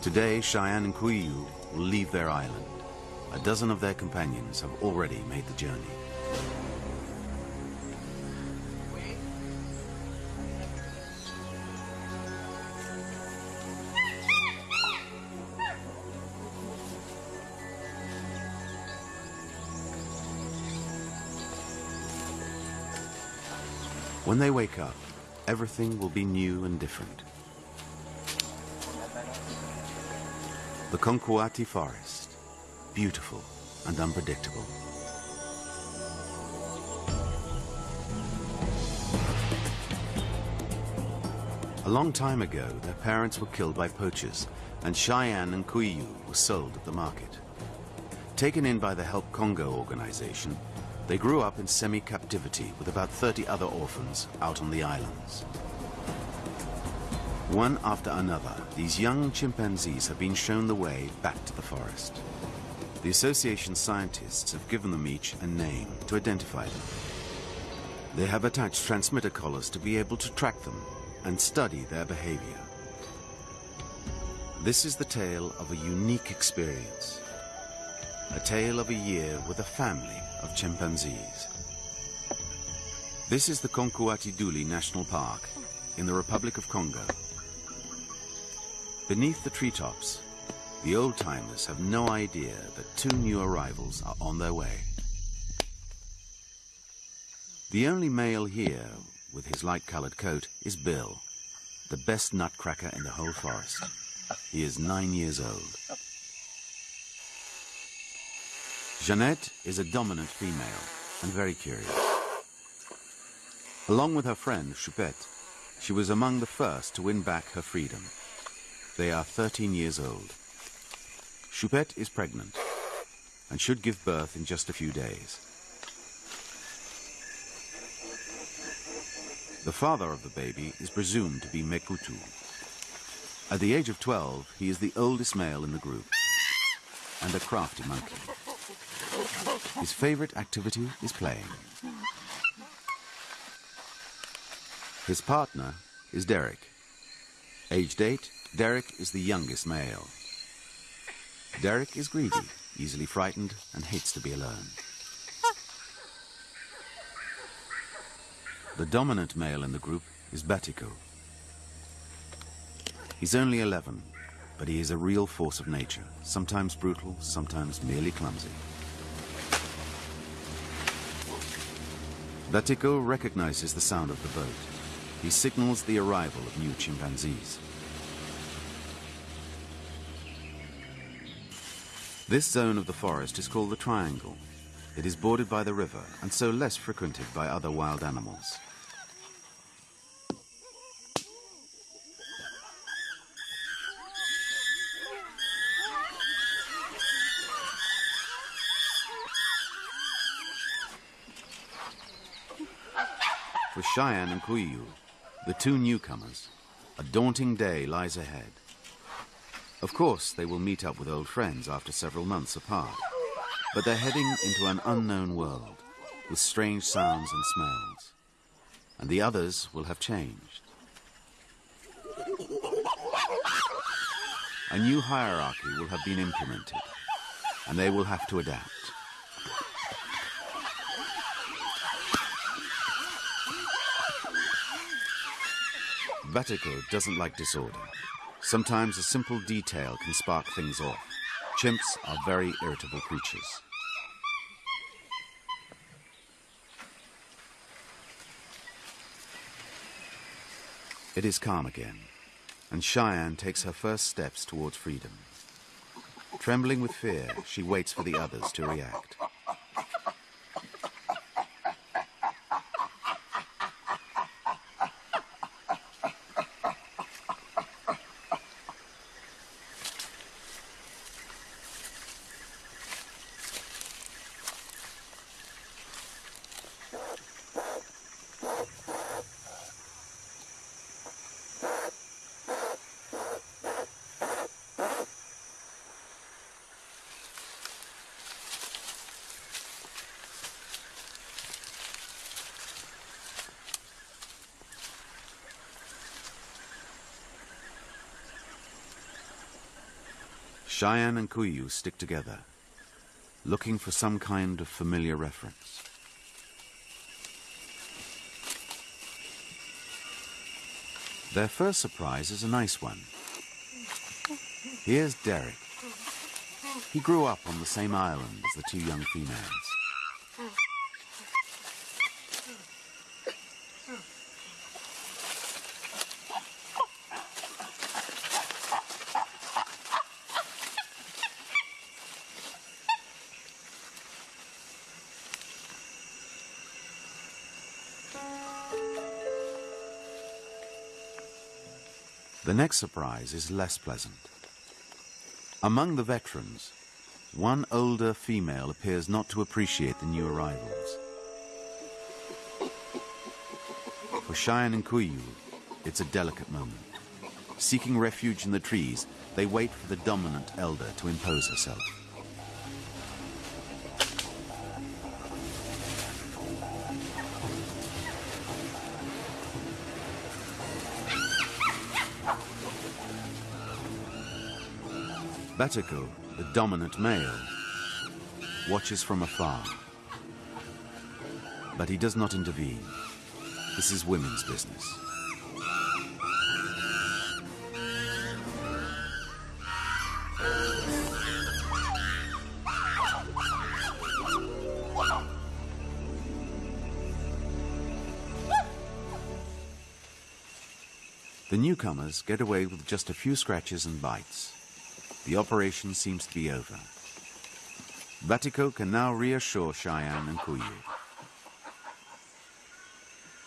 Today, Cheyenne and Kuiu will leave their island. A dozen of their companions have already made the journey. When they wake up, everything will be new and different. The Conkouati Forest, beautiful and unpredictable. A long time ago, their parents were killed by poachers, and Cheyenne and Kuiu were sold at the market. Taken in by the Help Congo organization, they grew up in semi-captivity with about 30 other orphans out on the islands. One after another, these young chimpanzees have been shown the way back to the forest. The association scientists have given them each a name to identify them. They have attached transmitter collars to be able to track them and study their behavior. This is the tale of a unique experience. A tale of a year with a family of chimpanzees. This is the Conkouati-Douli National Park in the Republic of Congo. Beneath the treetops, the old-timers have no idea that two new arrivals are on their way. The only male here, with his light-colored coat, is Bill, the best nutcracker in the whole forest. He is nine years old. Jeannette is a dominant female and very curious. Along with her friend, Choupette, she was among the first to win back her freedom. They are 13 years old. Choupette is pregnant and should give birth in just a few days. The father of the baby is presumed to be Mekutu. At the age of 12, he is the oldest male in the group and a crafty monkey. His favorite activity is playing. His partner is Derek. Aged 8, Derek is the youngest male. Derek is greedy, easily frightened, and hates to be alone. The dominant male in the group is Batiko. He's only 11, but he is a real force of nature, sometimes brutal, sometimes merely clumsy. Batiko recognizes the sound of the boat. He signals the arrival of new chimpanzees. This zone of the forest is called the Triangle. It is bordered by the river and so less frequented by other wild animals. For Cheyenne and Kuiu, the two newcomers, a daunting day lies ahead. Of course, they will meet up with old friends after several months apart, but they're heading into an unknown world with strange sounds and smells, and the others will have changed. A new hierarchy will have been implemented, and they will have to adapt. Batiko doesn't like disorder. Sometimes a simple detail can spark things off. Chimps are very irritable creatures. It is calm again, and Cheyenne takes her first steps towards freedom. Trembling with fear, she waits for the others to react. Cheyenne and Kuyu stick together, looking for some kind of familiar reference. Their first surprise is a nice one. Here's Derek. He grew up on the same island as the two young females. The next surprise is less pleasant. Among the veterans, one older female appears not to appreciate the new arrivals. For Cheyenne and Kuyu, it's a delicate moment. Seeking refuge in the trees, they wait for the dominant elder to impose herself. Batiko, the dominant male, watches from afar. But he does not intervene. This is women's business. The newcomers get away with just a few scratches and bites. The operation seems to be over. Batiko can now reassure Cheyenne and Kuyu.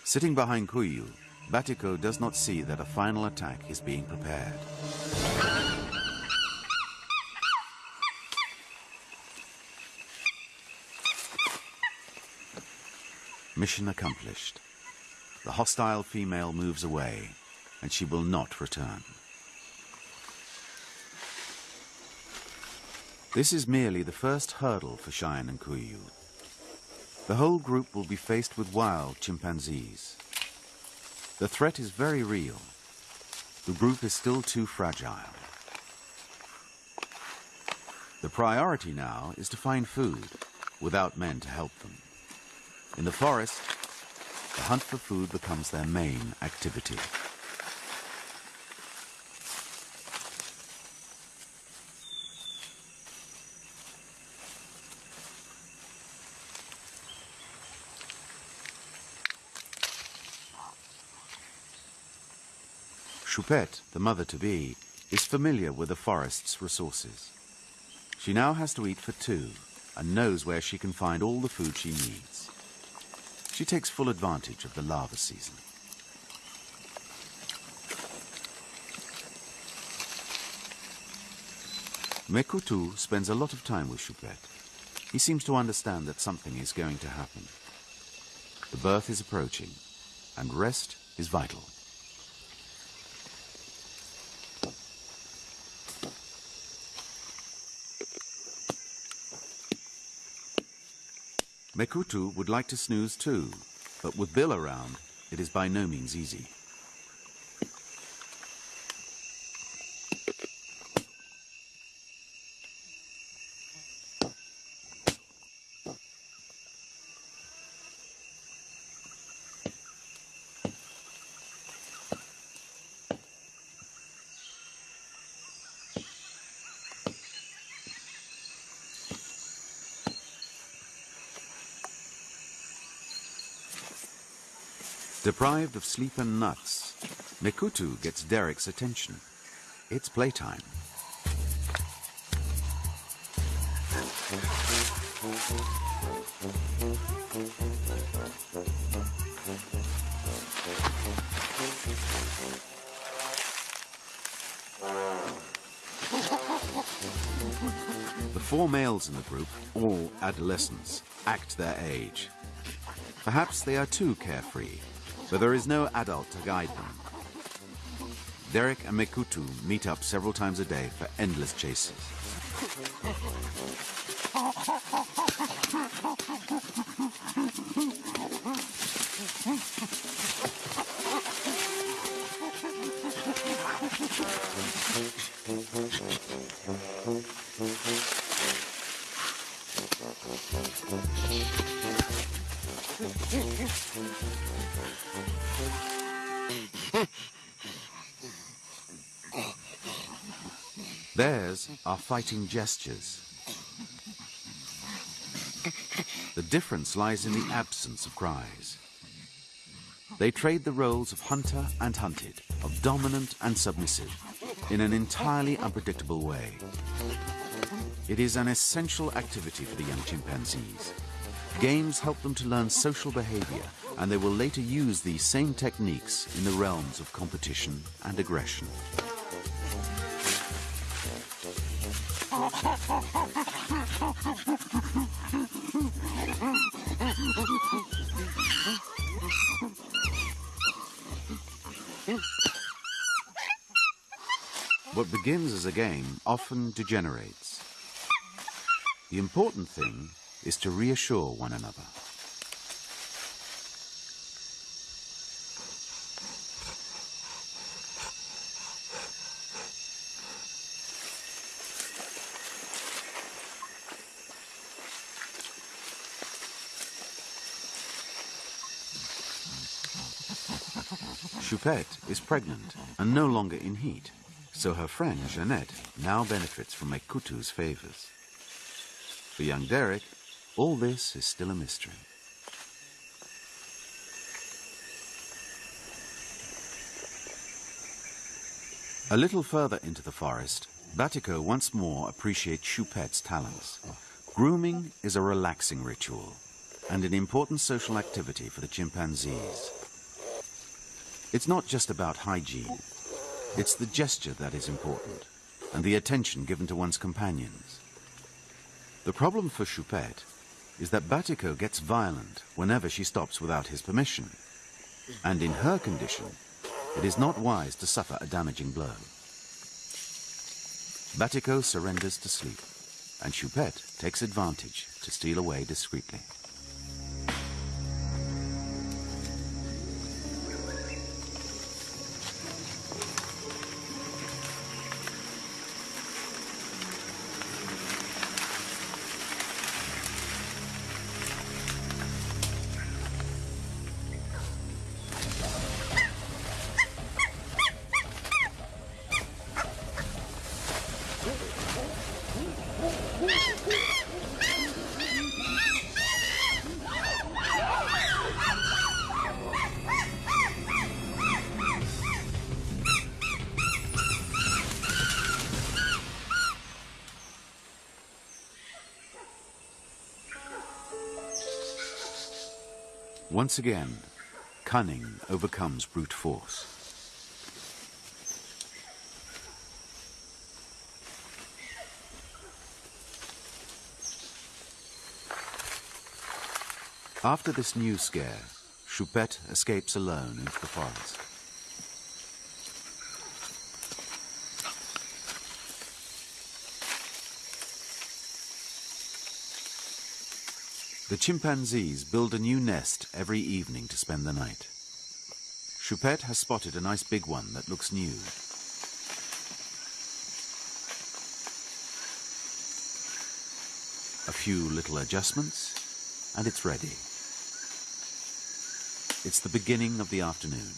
Sitting behind Kuyu, Batiko does not see that a final attack is being prepared. Mission accomplished. The hostile female moves away, and she will not return. This is merely the first hurdle for Cheyenne and Kuyu. The whole group will be faced with wild chimpanzees. The threat is very real. The group is still too fragile. The priority now is to find food without men to help them. In the forest, the hunt for food becomes their main activity. Choupette, the mother-to-be, is familiar with the forest's resources. She now has to eat for two and knows where she can find all the food she needs. She takes full advantage of the larva season. Mekutu spends a lot of time with Choupette. He seems to understand that something is going to happen. The birth is approaching, and rest is vital. Mekutu would like to snooze too, but with Bill around, it is by no means easy. Deprived of sleep and nuts, Mekutu gets Derek's attention. It's playtime. The four males in the group, all adolescents, act their age. Perhaps they are too carefree, but there is no adult to guide them. Derek and Mekutu meet up several times a day for endless chases. Are fighting gestures. The difference lies in the absence of cries. They trade the roles of hunter and hunted, of dominant and submissive, in an entirely unpredictable way. It is an essential activity for the young chimpanzees. Games help them to learn social behavior, and they will later use these same techniques in the realms of competition and aggression. What begins as a game often degenerates. The important thing is to reassure one another. Choupette is pregnant and no longer in heat, so her friend Jeannette now benefits from Mekutu's favors. For young Derek, all this is still a mystery. A little further into the forest, Batiko once more appreciates Choupette's talents. Grooming is a relaxing ritual and an important social activity for the chimpanzees. It's not just about hygiene. It's the gesture that is important, and the attention given to one's companions. The problem for Choupette is that Batiko gets violent whenever she stops without his permission. And in her condition, it is not wise to suffer a damaging blow. Batiko surrenders to sleep, and Choupette takes advantage to steal away discreetly. Once again, cunning overcomes brute force. After this new scare, Choupette escapes alone into the forest. The chimpanzees build a new nest every evening to spend the night. Choupette has spotted a nice big one that looks new. A few little adjustments, and it's ready. It's the beginning of the afternoon.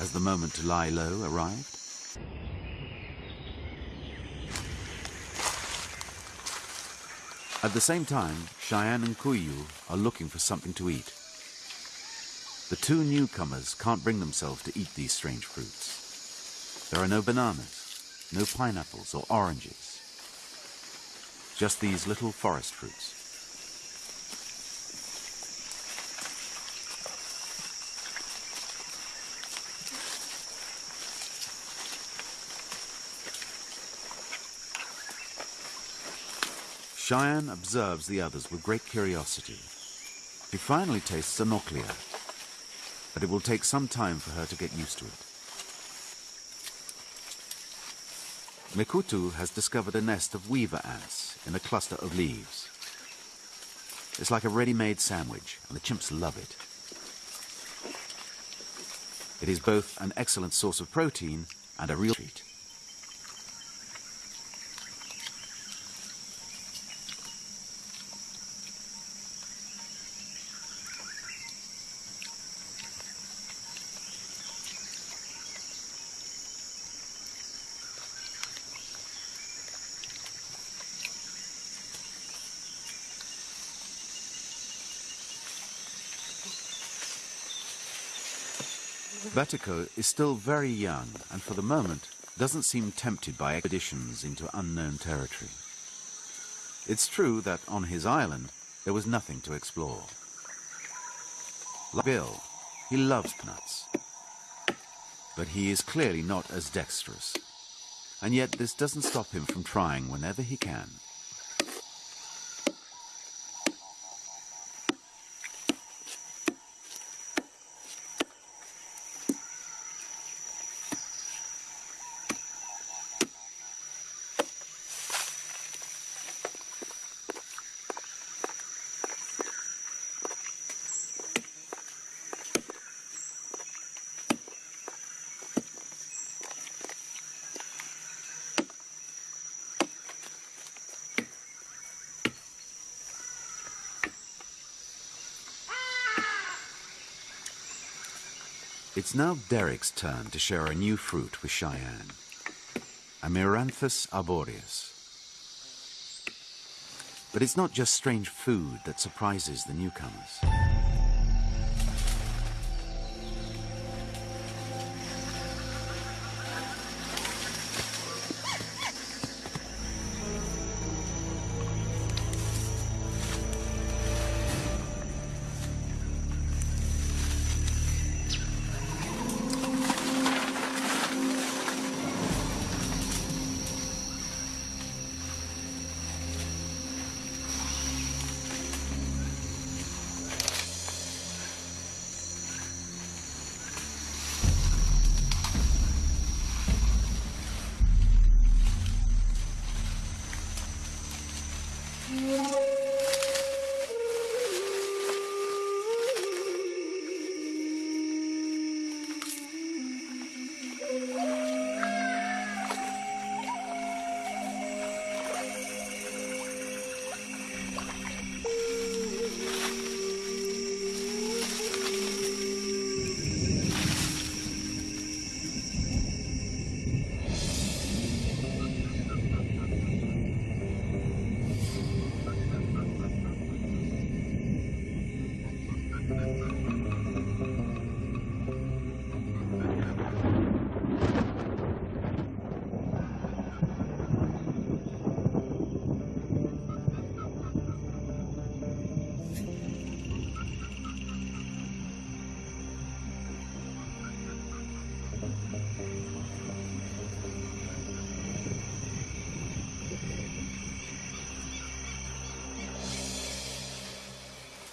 Has the moment to lie low arrived? At the same time, Cheyenne and Kuyu are looking for something to eat. The two newcomers can't bring themselves to eat these strange fruits. There are no bananas, no pineapples or oranges. Just these little forest fruits. Cheyenne observes the others with great curiosity. She finally tastes a noclia, but it will take some time for her to get used to it. Mekutu has discovered a nest of weaver ants in a cluster of leaves. It's like a ready-made sandwich, and the chimps love it. It is both an excellent source of protein and a real treat. Batiko is still very young and for the moment doesn't seem tempted by expeditions into unknown territory. It's true that on his island there was nothing to explore. Like Bill, he loves nuts, But he is clearly not as dexterous. And yet this doesn't stop him from trying whenever he can. It's now Derek's turn to share a new fruit with Cheyenne. Amaranthus arboreus. But it's not just strange food that surprises the newcomers.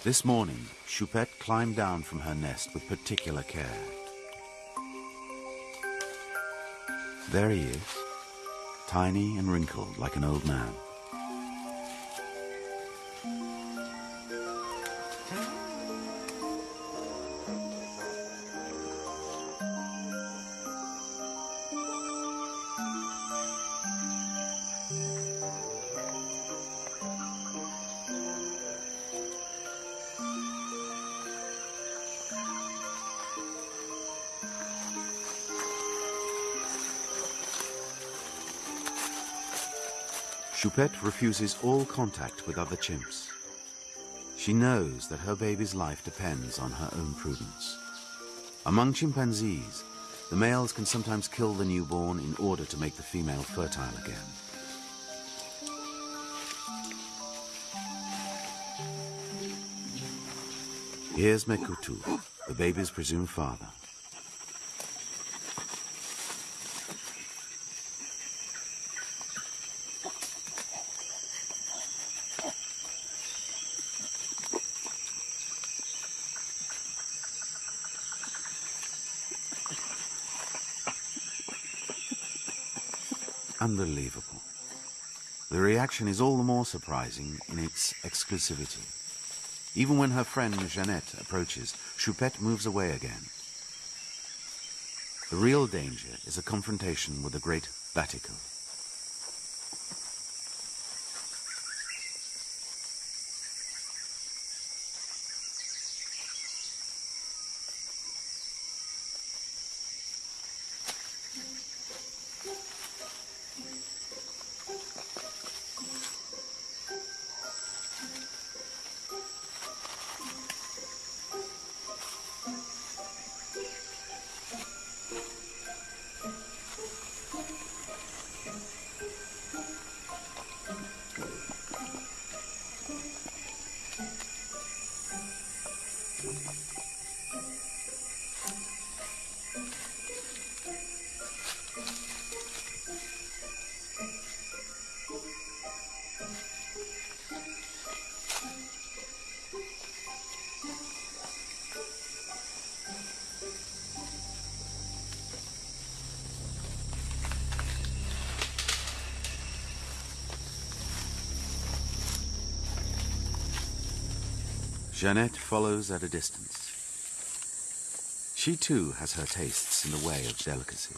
This morning, Choupette climbed down from her nest with particular care. There he is, tiny and wrinkled like an old man. Choupette refuses all contact with other chimps. She knows that her baby's life depends on her own prudence. Among chimpanzees, the males can sometimes kill the newborn in order to make the female fertile again. Here's Mekutu, the baby's presumed father. Unbelievable. The reaction is all the more surprising in its exclusivity. Even when her friend Jeannette approaches, Choupette moves away again. The real danger is a confrontation with the great Batiko. Jeannette follows at a distance. She too has her tastes in the way of delicacies.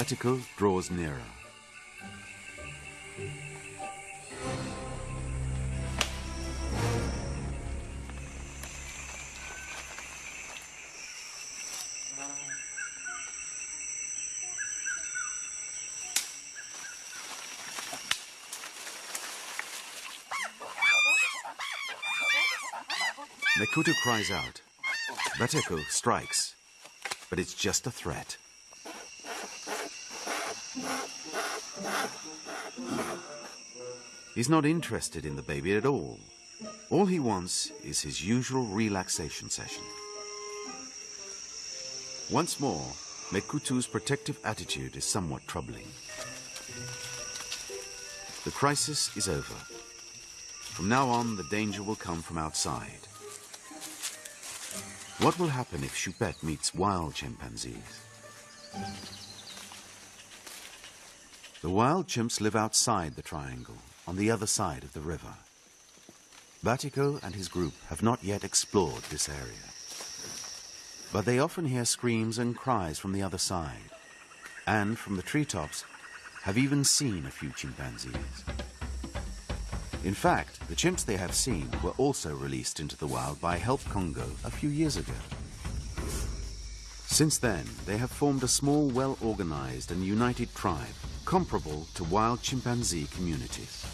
Batiko draws nearer. Mekutu cries out. Batiko strikes, but it's just a threat. He's not interested in the baby at all. All he wants is his usual relaxation session. Once more, Mekutu's protective attitude is somewhat troubling. The crisis is over. From now on, the danger will come from outside. What will happen if Choupette meets wild chimpanzees? The wild chimps live outside the triangle, on the other side of the river. Batiko and his group have not yet explored this area. But they often hear screams and cries from the other side, and from the treetops have even seen a few chimpanzees. In fact, the chimps they have seen were also released into the wild by Help Congo a few years ago. Since then, they have formed a small, well-organized and united tribe comparable to wild chimpanzee communities.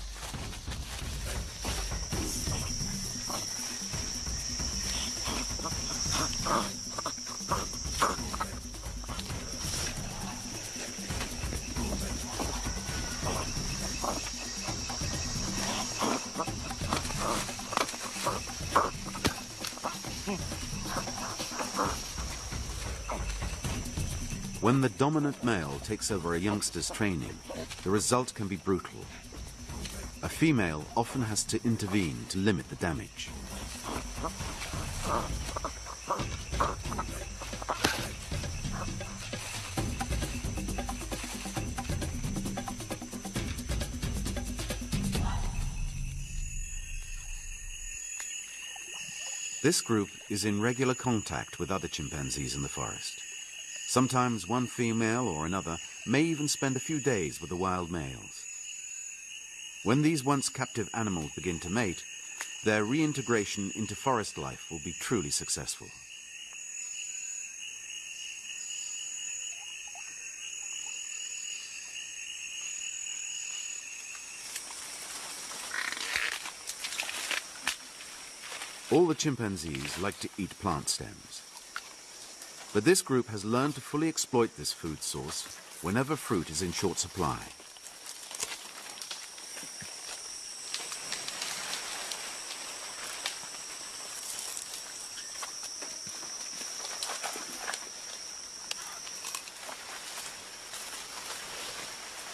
When the dominant male takes over a youngster's training, the result can be brutal. A female often has to intervene to limit the damage. This group is in regular contact with other chimpanzees in the forest. Sometimes one female or another may even spend a few days with the wild males. When these once captive animals begin to mate, their reintegration into forest life will be truly successful. All the chimpanzees like to eat plant stems. But this group has learned to fully exploit this food source whenever fruit is in short supply.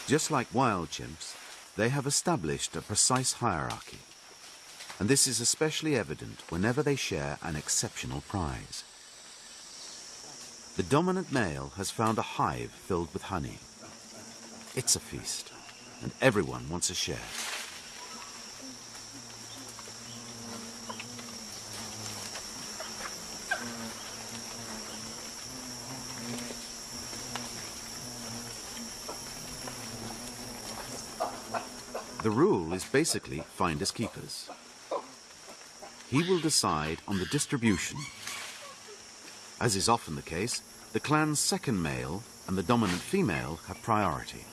Just like wild chimps, they have established a precise hierarchy. And this is especially evident whenever they share an exceptional prize. The dominant male has found a hive filled with honey. It's a feast, and everyone wants a share. The rule is basically finders keepers. He will decide on the distribution as is often the case, the clan's second male and the dominant female have priority.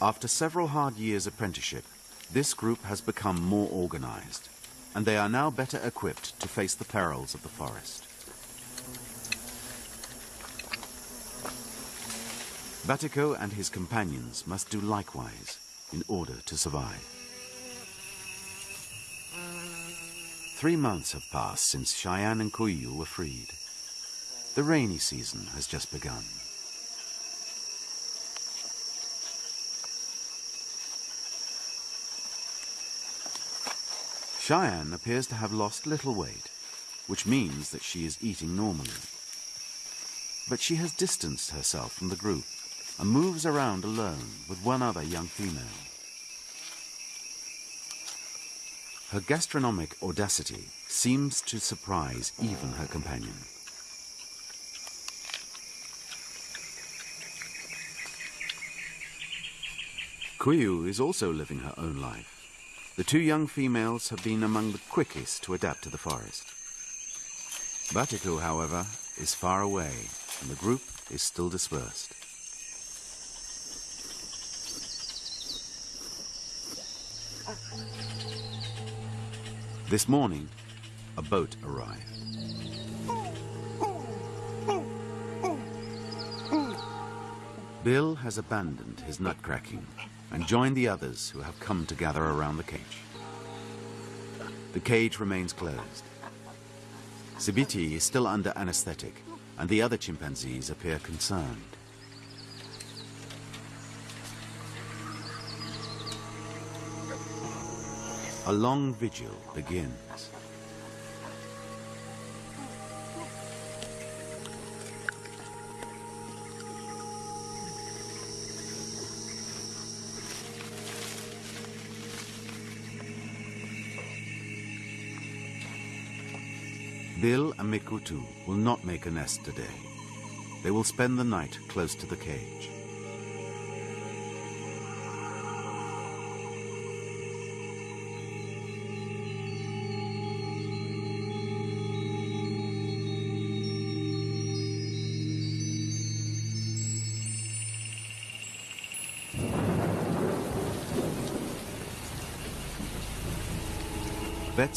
After several hard years' apprenticeship, this group has become more organized, and they are now better equipped to face the perils of the forest. Batiko and his companions must do likewise in order to survive. Three months have passed since Cheyenne and Koyu were freed. The rainy season has just begun. Cheyenne appears to have lost little weight, which means that she is eating normally. But she has distanced herself from the group and moves around alone with one other young female. Her gastronomic audacity seems to surprise even her companion. Kuyu is also living her own life. The two young females have been among the quickest to adapt to the forest. Batiko, however, is far away, and the group is still dispersed. This morning, a boat arrived. Bill has abandoned his nutcracking and joined the others who have come to gather around the cage. The cage remains closed. Sibiti is still under anesthetic, and the other chimpanzees appear concerned. A long vigil begins. Bill and Mekutu will not make a nest today. They will spend the night close to the cage.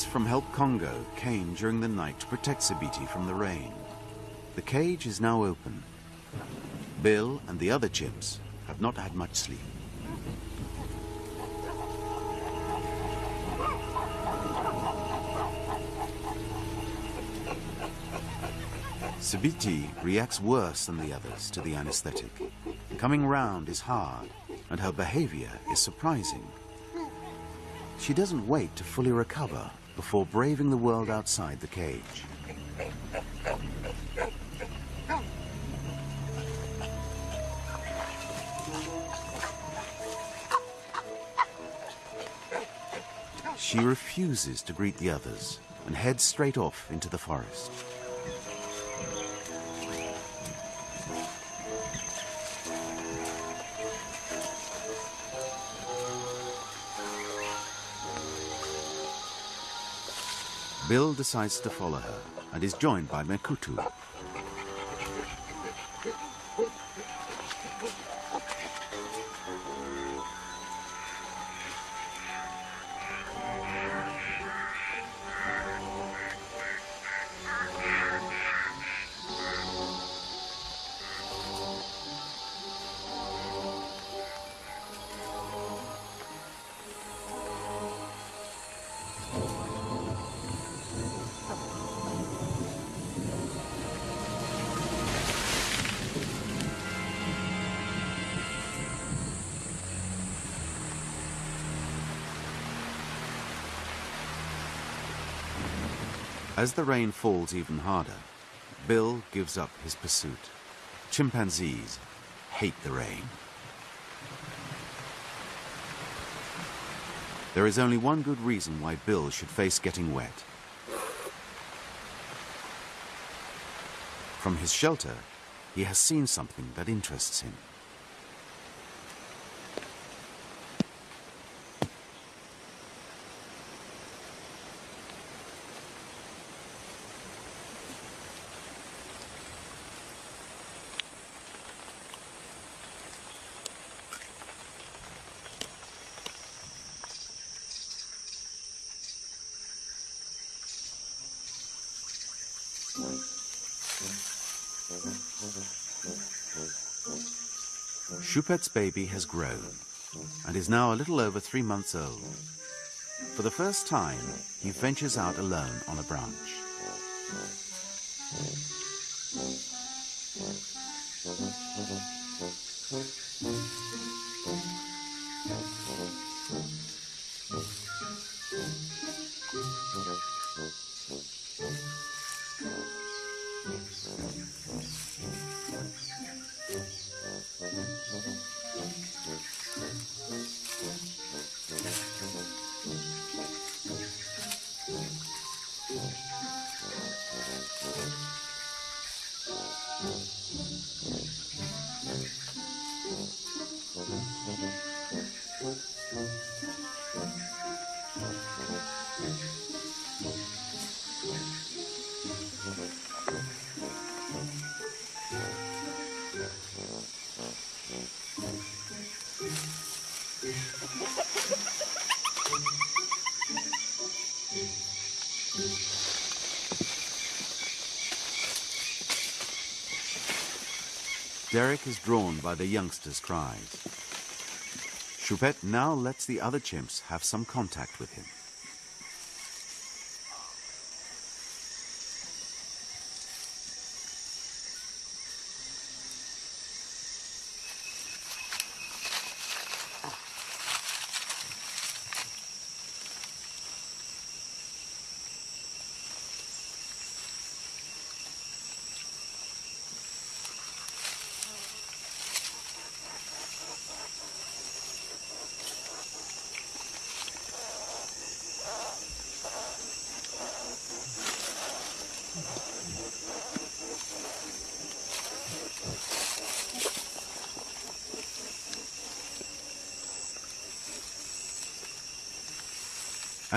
From Help Congo came during the night to protect Sibiti from the rain. The cage is now open. Bill and the other chimps have not had much sleep. Sibiti reacts worse than the others to the anesthetic. Coming round is hard, and her behavior is surprising. She doesn't wait to fully recover before braving the world outside the cage. She refuses to greet the others and heads straight off into the forest. Bill decides to follow her and is joined by Mekutu. As the rain falls even harder, Bill gives up his pursuit. Chimpanzees hate the rain. There is only one good reason why Bill should face getting wet. From his shelter, he has seen something that interests him. Choupette's baby has grown and is now a little over three months old. For the first time, he ventures out alone on a branch. Derek is drawn by the youngster's cries. Choupette now lets the other chimps have some contact with him.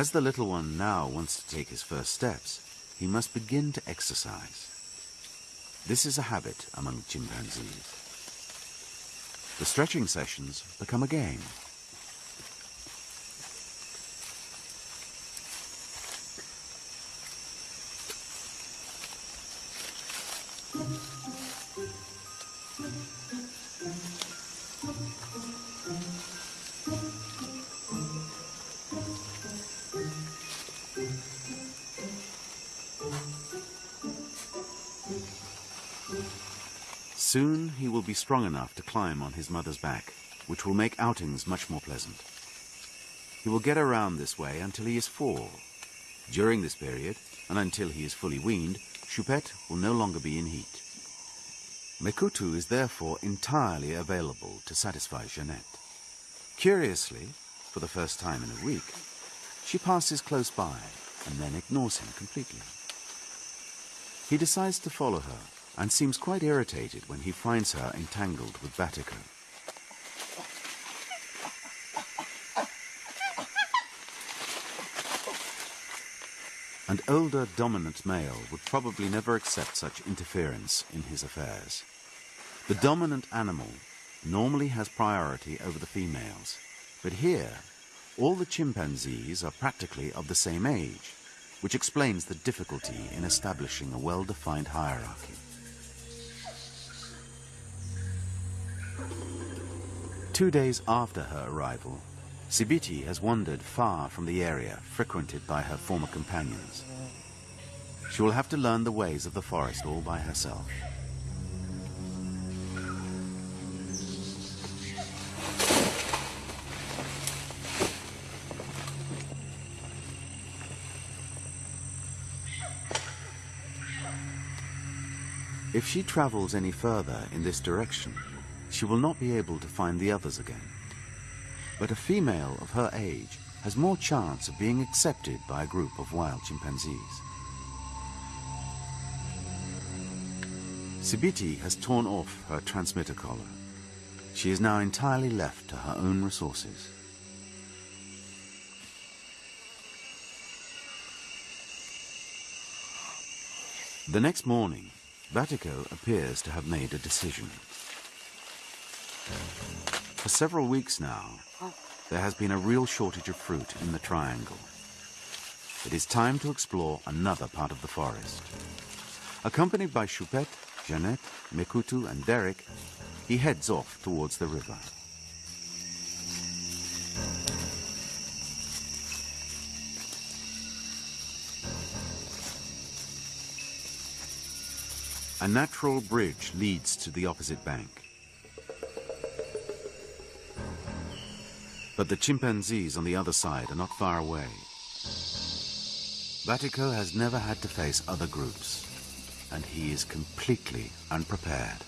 As the little one now wants to take his first steps, he must begin to exercise. This is a habit among chimpanzees. The stretching sessions become a game. Soon he will be strong enough to climb on his mother's back, which will make outings much more pleasant. He will get around this way until he is four. During this period, and until he is fully weaned, Choupette will no longer be in heat. Mekutu is therefore entirely available to satisfy Jeannette. Curiously, for the first time in a week, she passes close by and then ignores him completely. He decides to follow her and seems quite irritated when he finds her entangled with Batiko. An older dominant male would probably never accept such interference in his affairs. The dominant animal normally has priority over the females, but here all the chimpanzees are practically of the same age, which explains the difficulty in establishing a well-defined hierarchy. Two days after her arrival, Sibiti has wandered far from the area frequented by her former companions. She will have to learn the ways of the forest all by herself. If she travels any further in this direction, she will not be able to find the others again. But a female of her age has more chance of being accepted by a group of wild chimpanzees. Sibiti has torn off her transmitter collar. She is now entirely left to her own resources. The next morning, Batiko appears to have made a decision. For several weeks now, there has been a real shortage of fruit in the triangle. It is time to explore another part of the forest. Accompanied by Choupette, Jeannette, Mekutu and Derek, he heads off towards the river. A natural bridge leads to the opposite bank. But the chimpanzees on the other side are not far away. Batiko has never had to face other groups, and he is completely unprepared.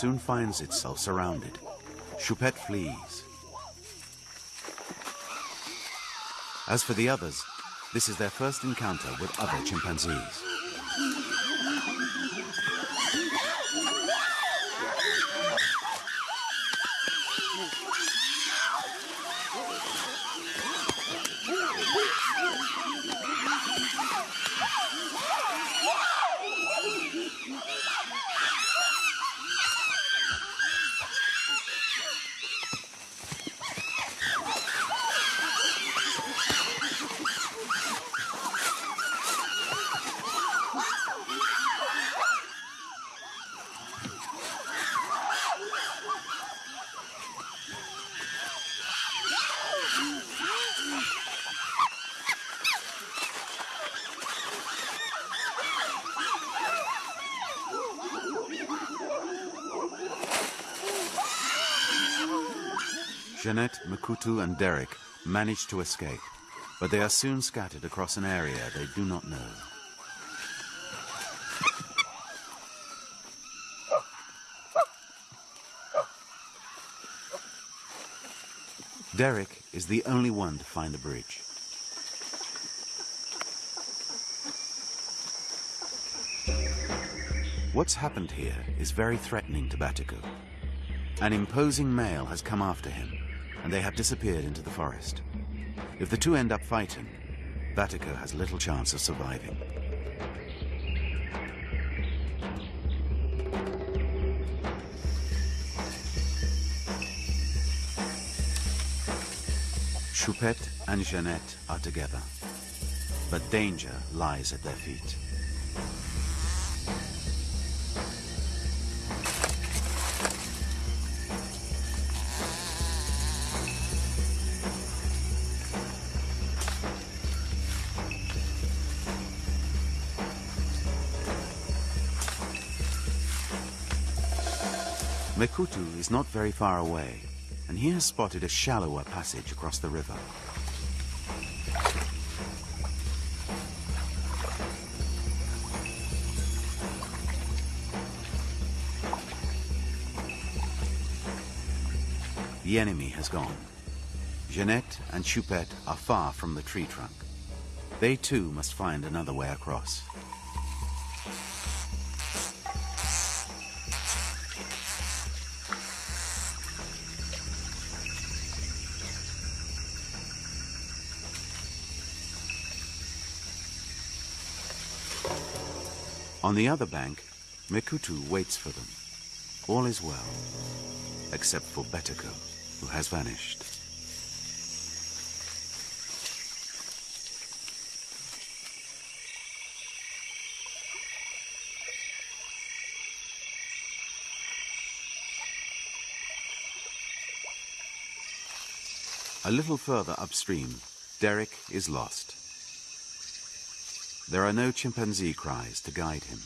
Soon finds itself surrounded. Choupette flees. As for the others, this is their first encounter with other chimpanzees. Jeanette, Mekutu, and Derek manage to escape, but they are soon scattered across an area they do not know. Derek is the only one to find the bridge. What's happened here is very threatening to Batiko. An imposing male has come after him, and they have disappeared into the forest. If the two end up fighting, Batiko has little chance of surviving. Choupette and Jeannette are together, but danger lies at their feet. Mekutu is not very far away, and he has spotted a shallower passage across the river. The enemy has gone. Jeanette and Choupette are far from the tree trunk. They too must find another way across. On the other bank, Mekutu waits for them. All is well, except for Batiko, who has vanished. A little further upstream, Derek is lost. There are no chimpanzee cries to guide him.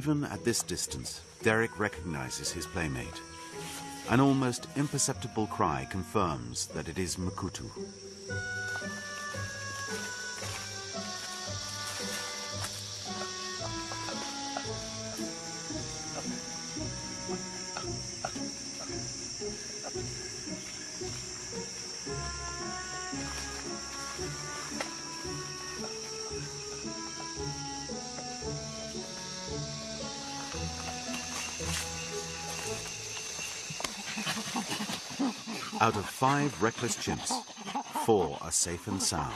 Even at this distance, Derek recognizes his playmate. An almost imperceptible cry confirms that it is Mekutu. Out of five reckless chimps, four are safe and sound.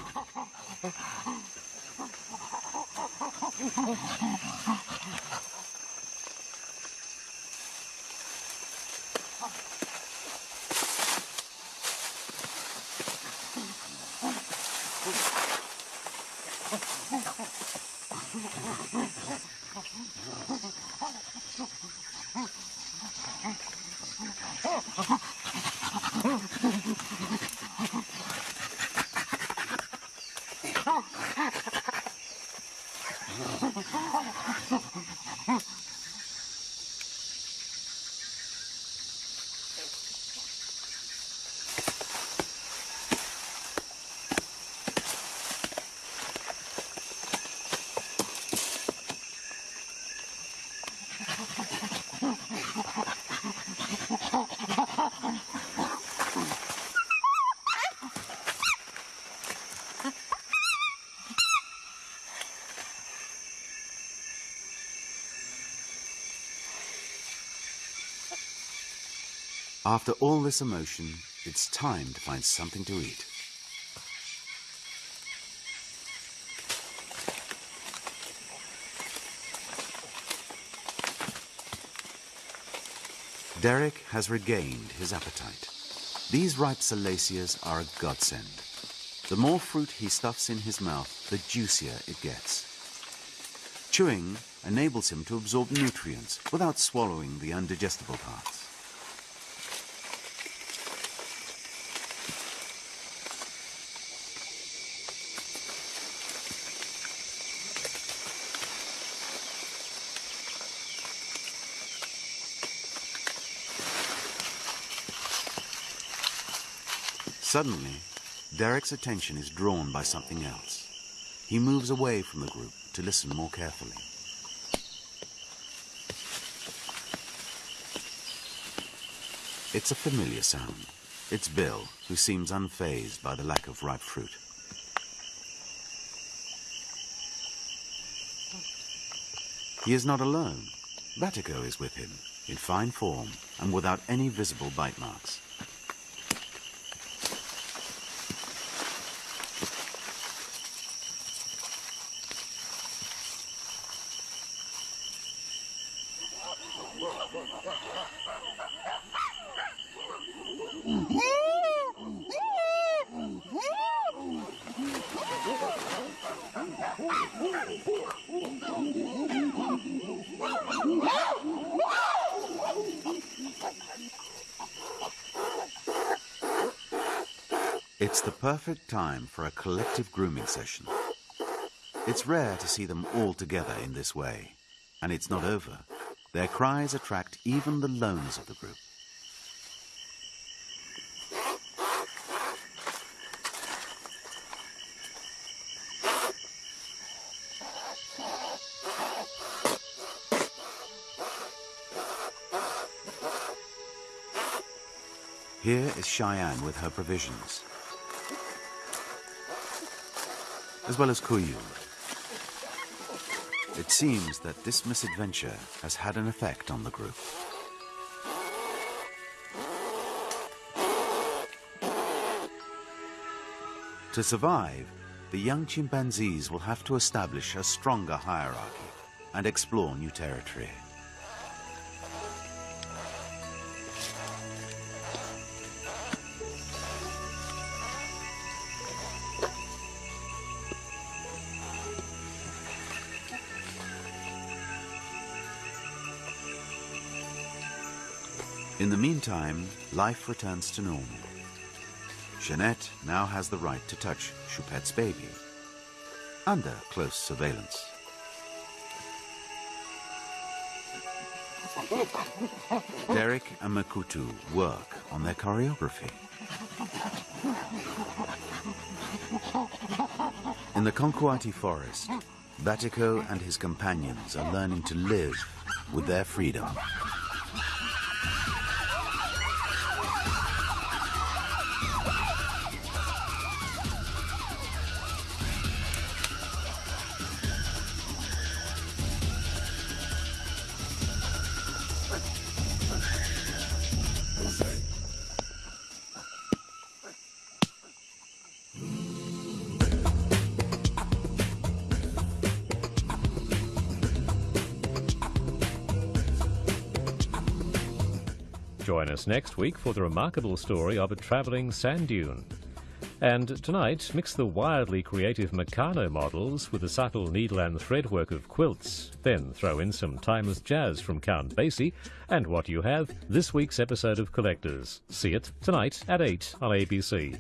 After all this emotion, it's time to find something to eat. Derek has regained his appetite. These ripe salacias are a godsend. The more fruit he stuffs in his mouth, the juicier it gets. Chewing enables him to absorb nutrients without swallowing the undigestible parts. Suddenly, Derek's attention is drawn by something else. He moves away from the group to listen more carefully. It's a familiar sound. It's Bill, who seems unfazed by the lack of ripe fruit. He is not alone. Batiko is with him, in fine form and without any visible bite marks. It's the perfect time for a collective grooming session. It's rare to see them all together in this way, and it's not over. Their cries attract even the loners of the group. Here is Cheyenne with her provisions, as well as Kuyu. It seems that this misadventure has had an effect on the group. To survive, the young chimpanzees will have to establish a stronger hierarchy and explore new territory. Meantime, life returns to normal. Jeanette now has the right to touch Choupette's baby, under close surveillance. Derek and Mekutu work on their choreography. In the Conkouati forest, Batiko and his companions are learning to live with their freedom. Next week for the remarkable story of a travelling sand dune. And tonight, mix the wildly creative Meccano models with the subtle needle and thread work of quilts. Then throw in some timeless jazz from Count Basie, and what you have, this week's episode of Collectors. See it tonight at 8 on ABC.